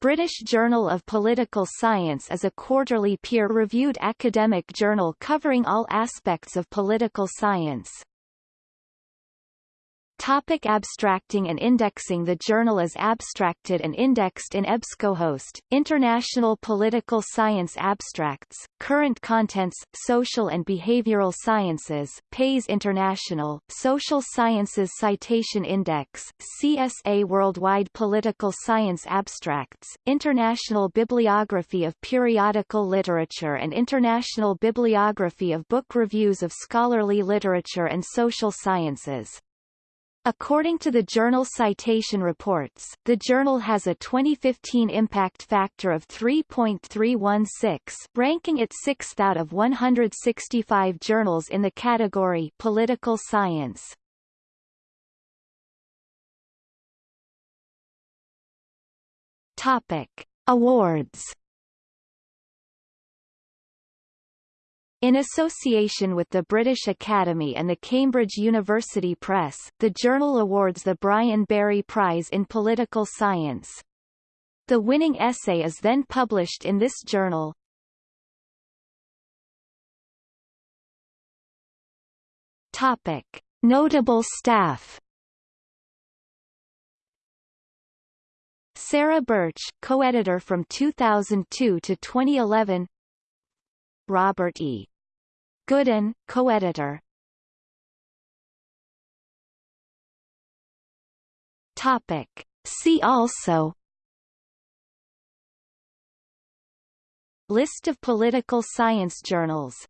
British Journal of Political Science is a quarterly peer-reviewed academic journal covering all aspects of political science. Topic abstracting and indexing The journal is abstracted and indexed in EBSCOhost, International Political Science Abstracts, Current Contents, Social and Behavioral Sciences, PAIS International, Social Sciences Citation Index, CSA Worldwide Political Science Abstracts, International Bibliography of Periodical Literature and International Bibliography of Book Reviews of Scholarly Literature and Social Sciences. According to the journal Citation Reports, the journal has a 2015 impact factor of 3.316, ranking it sixth out of 165 journals in the category Political Science. Topic: Awards In association with the British Academy and the Cambridge University Press, the journal awards the Brian Barry Prize in Political Science. The winning essay is then published in this journal. Topic. Notable staff Sarah Birch, co-editor from 2002 to 2011 Robert E. Goodin, co-editor. Topic. See also List of political science journals